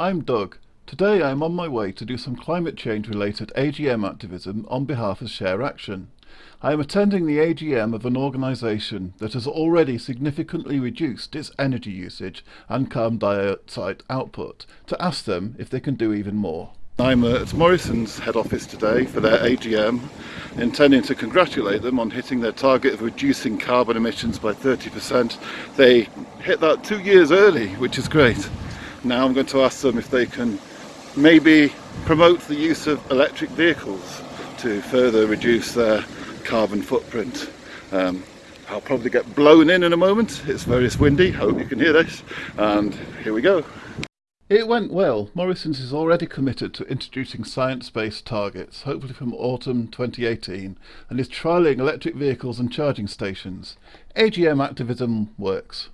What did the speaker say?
I'm Doug. Today I am on my way to do some climate change related AGM activism on behalf of Share Action. I am attending the AGM of an organisation that has already significantly reduced its energy usage and carbon dioxide output to ask them if they can do even more. I'm at Morrison's head office today for their AGM, intending to congratulate them on hitting their target of reducing carbon emissions by 30%. They hit that two years early, which is great. Now I'm going to ask them if they can maybe promote the use of electric vehicles to further reduce their carbon footprint. Um, I'll probably get blown in in a moment. It's very windy. Hope you can hear this. And here we go. It went well. Morrison's is already committed to introducing science-based targets, hopefully from autumn 2018, and is trialling electric vehicles and charging stations. AGM activism works.